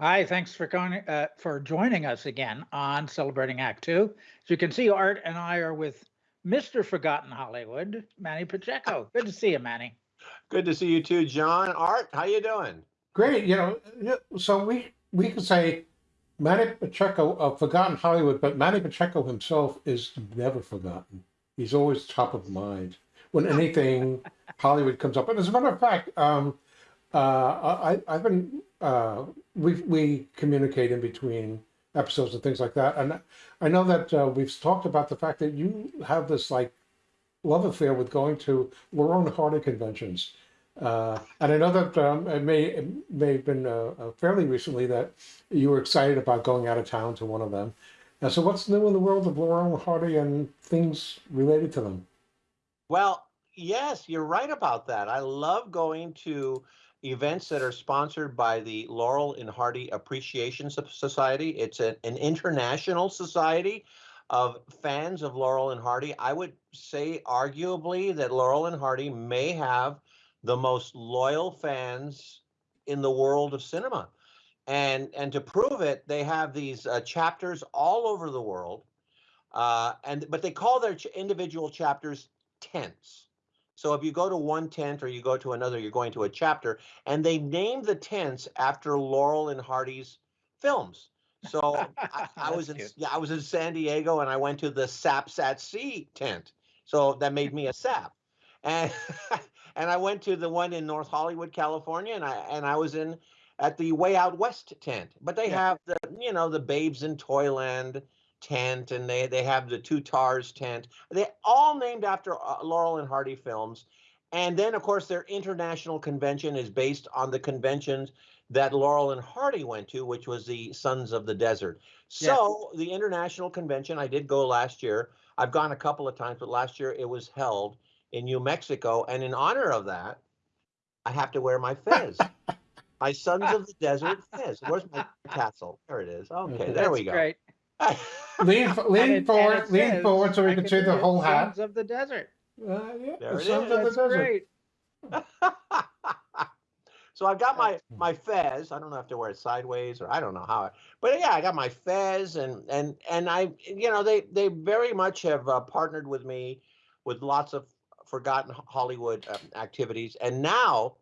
Hi, thanks for going, uh, for joining us again on Celebrating Act Two. As you can see, Art and I are with Mr. Forgotten Hollywood, Manny Pacheco. Good to see you, Manny. Good to see you too, John. Art, how you doing? Great. You know, so we we could say Manny Pacheco of Forgotten Hollywood, but Manny Pacheco himself is never forgotten. He's always top of mind when anything Hollywood comes up. And as a matter of fact, um, uh, I, I've been uh, we we communicate in between episodes and things like that, and I know that uh, we've talked about the fact that you have this like love affair with going to Laurel Hardy conventions. Uh, and I know that um, it may it may have been uh, uh, fairly recently that you were excited about going out of town to one of them. And so, what's new in the world of Laurel and Hardy and things related to them? Well, yes, you're right about that. I love going to events that are sponsored by the Laurel and Hardy Appreciation Society. It's a, an international society of fans of Laurel and Hardy. I would say, arguably, that Laurel and Hardy may have the most loyal fans in the world of cinema. And, and to prove it, they have these uh, chapters all over the world. Uh, and but they call their ch individual chapters tents. So if you go to one tent or you go to another, you're going to a chapter, and they named the tents after Laurel and Hardy's films. So I, I was in cute. yeah, I was in San Diego and I went to the Saps at Sea tent. So that made me a sap. And and I went to the one in North Hollywood, California, and I and I was in at the Way Out West tent. But they Yeah. have the you know the Babes in Toyland tent, and they they have the Two Tars tent. They all named after uh, Laurel and Hardy films. And then, of course, their international convention is based on the conventions that Laurel and Hardy went to, which was the Sons of the Desert. So the international convention, I did go last year. I've gone a couple of times, but last year it was held in New Mexico, and in honor of that, I have to wear my fez. my Sons of the Desert fez. Where's my tassel? There it is. Okay, Okay. there That's we go. Great. Lean lean forward, lean says, forward, so we I can see the whole hat. Sons of the Desert. Uh, yeah, There the it Sons of the That's Desert. great. so I've got my my fez. I don't have to wear it sideways or I don't know how. I, but yeah, I got my fez and and and I you know they they very much have uh, partnered with me with lots of forgotten Hollywood um, activities. And now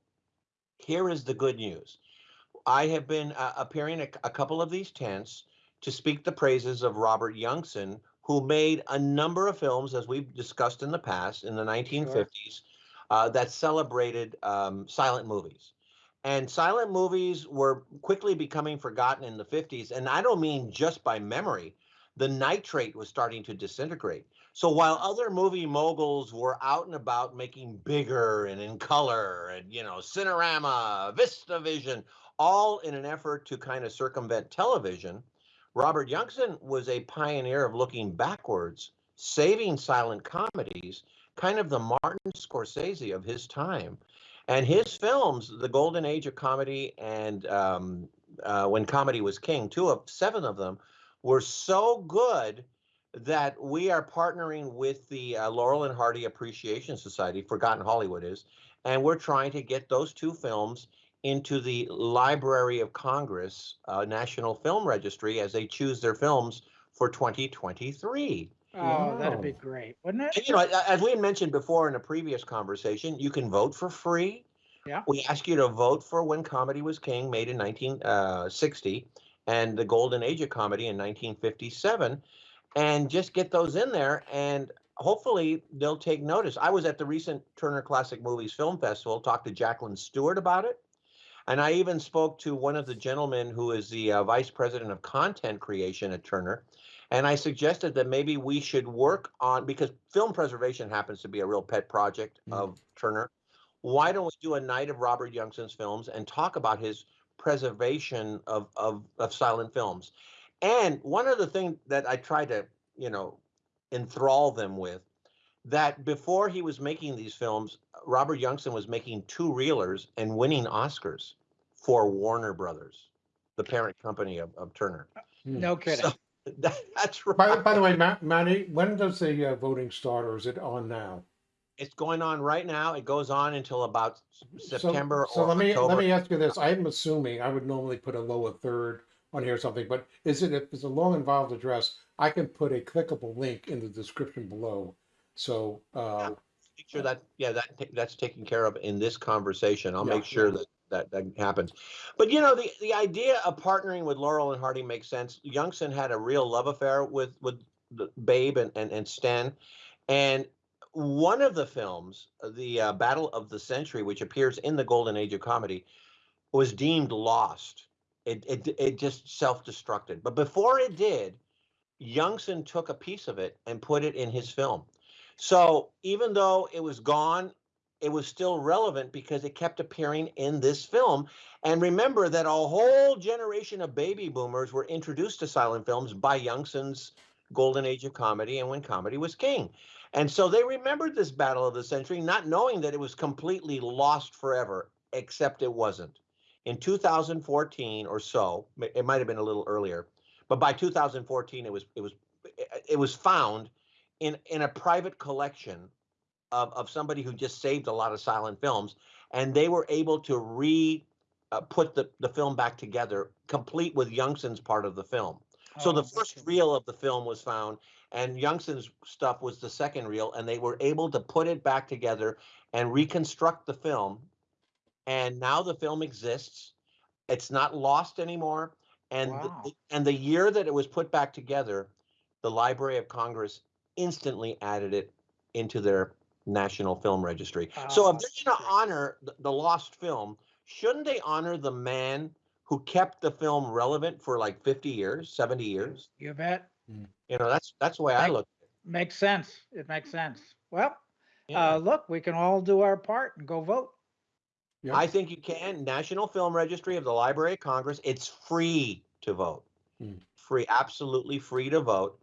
here is the good news. I have been uh, appearing at a couple of these tents to speak the praises of Robert Youngson, who made a number of films, as we've discussed in the past, in the 1950s, uh, that celebrated um, silent movies. And silent movies were quickly becoming forgotten in the 50s. And I don't mean just by memory, the nitrate was starting to disintegrate. So while other movie moguls were out and about making bigger and in color and, you know, Cinerama, VistaVision, all in an effort to kind of circumvent television, Robert Youngson was a pioneer of looking backwards, saving silent comedies, kind of the Martin Scorsese of his time. And his films, The Golden Age of Comedy and um, uh, When Comedy Was King, two of seven of them, were so good that we are partnering with the uh, Laurel and Hardy Appreciation Society, Forgotten Hollywood is, and we're trying to get those two films into the Library of Congress uh, National Film Registry as they choose their films for 2023. Oh, that'd be great, wouldn't it? And, you know, as we had mentioned before in a previous conversation, you can vote for free. Yeah. We ask you to vote for When Comedy Was King, made in 1960, and The Golden Age of Comedy in 1957, and just get those in there, and hopefully they'll take notice. I was at the recent Turner Classic Movies Film Festival, talked to Jacqueline Stewart about it, and I even spoke to one of the gentlemen who is the uh, vice president of content creation at Turner. And I suggested that maybe we should work on because film preservation happens to be a real pet project Mm. of Turner. Why don't we do a night of Robert Youngson's films and talk about his preservation of, of, of silent films? And one of the things that I try to, you know, enthrall them with that before he was making these films, Robert Youngson was making two reelers and winning Oscars for Warner Brothers, the parent company of, of Turner. No kidding. So that, that's right. By, by the way, Ma- Manny, when does the uh, voting start, or is it on now? It's going on right now. It goes on until about S- So- September So or let me, October. let me ask you this. I'm assuming, I would normally put a lower third on here or something, but is it, if it's a long involved address, I can put a clickable link in the description below. So, uh, make sure that, yeah, that, that's taken care of in this conversation. I'll Yeah. make sure that, that, that happens. But you know, the, the idea of partnering with Laurel and Hardy makes sense. Youngson had a real love affair with, with the Babe and, and, and Stan. And one of the films, the uh, Battle of the Century, which appears in the Golden Age of Comedy, was deemed lost. It, it, it just self-destructed. But before it did, Youngson took a piece of it and put it in his film. So even though it was gone, it was still relevant because it kept appearing in this film. And remember that a whole generation of baby boomers were introduced to silent films by Youngson's golden age of comedy and when comedy was king. And so they remembered this battle of the century, not knowing that it was completely lost forever, except it wasn't. In 2014 or so, it might have been a little earlier, but by 2014 it was it was it was found in in a private collection of, of somebody who just saved a lot of silent films and they were able to re uh, put the, the film back together complete with youngson's part of the film. So the Oh, first reel of the film was found and youngson's stuff was the second reel and they were able to put it back together and reconstruct the film and now the film exists. It's not lost anymore and Wow. the, and the year that it was put back together the library of congress instantly added it into their national film registry so if they're going to honor the, the lost film shouldn't they honor the man who kept the film relevant for like 50 years 70 years You bet. you know that's that's the way i Thank- look Makes sense. It makes sense. Well, yeah. uh, look, we can all do our part and go vote. yeah. I think you can. National Film Registry of the Library of Congress. It's free to vote. Hmm. Free, absolutely free to vote.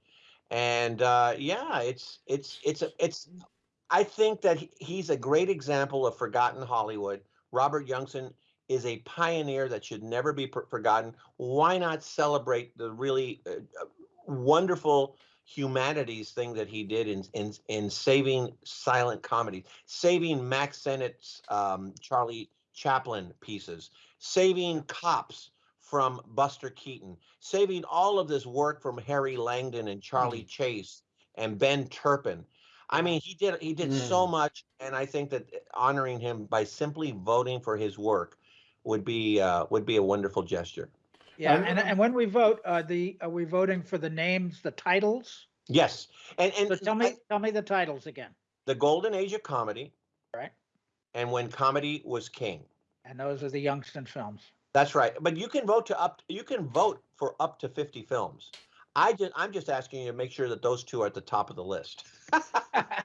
And uh, yeah, it's it's it's it's. I think that he's a great example of forgotten Hollywood. Robert Youngson is a pioneer that should never be per- forgotten. Why not celebrate the really uh, uh, wonderful humanities thing that he did in in in saving silent comedy, saving Mack Sennett's um, Charlie Chaplin pieces, saving cops from Buster Keaton, saving all of this work from Harry Langdon and Charlie Chase and Ben Turpin. I mean, he did he did so Mm. much, and I think that honoring him by simply voting for his work would be uh, would be a wonderful gesture. Yeah, And- and, and when we vote, uh, the, are we voting for the names, the titles? Yes, and and So tell I- me, tell me the titles again. the golden age of comedy, Right. and when comedy was king. And those are the Youngson films. That's right. But you can vote to up. You can vote for up to fifty films. I just I'm just asking you to make sure that those two are at the top of the list.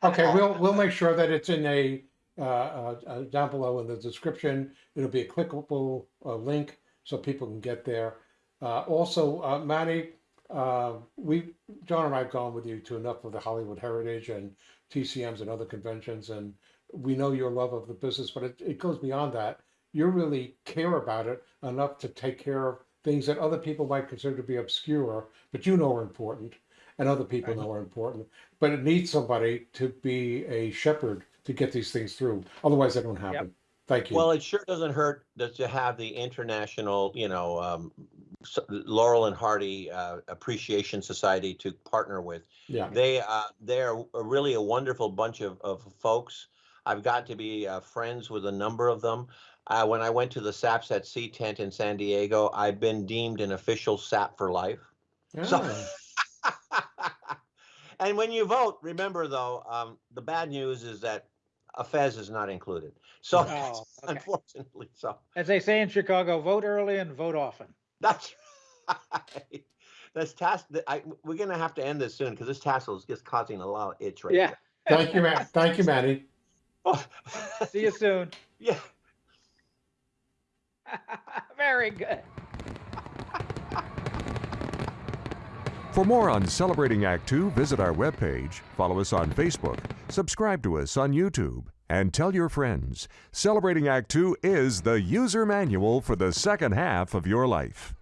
Okay, we'll, we'll make sure that it's in a, uh, uh, uh, down below in the description. It'll be a clickable, uh, link so people can get there. Uh, also, uh, Manny, uh, we, John and I have gone with you to enough of the Hollywood Heritage and TCMs and other conventions, and we know your love of the business, but it, it goes beyond that. You really care about it enough to take care of things that other people might consider to be obscure, but you know are important, and other people know are important. But it needs somebody to be a shepherd to get these things through. Otherwise, they don't happen. Thank you. Well, it sure doesn't hurt that to have the international, you know, um, Laurel and Hardy uh, Appreciation Society to partner with. yeah. They uh, they're really a wonderful bunch of, of folks. I've got to be uh, friends with a number of them. Uh, when I went to the SAPs at Sea Tent in San Diego, I've been deemed an official SAP for life. So- Ah, and when you vote, remember though, um, the bad news is that a Fez is not included. So Oh, okay. unfortunately, so As they say in Chicago, vote early and vote often. that's right. That's task. I, we're gonna have to end this soon because this tassel is just causing a lot of itch right Yeah. Thank you, man. Thank you, Manny. now. See you soon. yeah. Very good. For more on Celebrating Act Two, visit our webpage, follow us on Facebook, subscribe to us on YouTube, and tell your friends. Celebrating Act Two is the user manual for the second half of your life.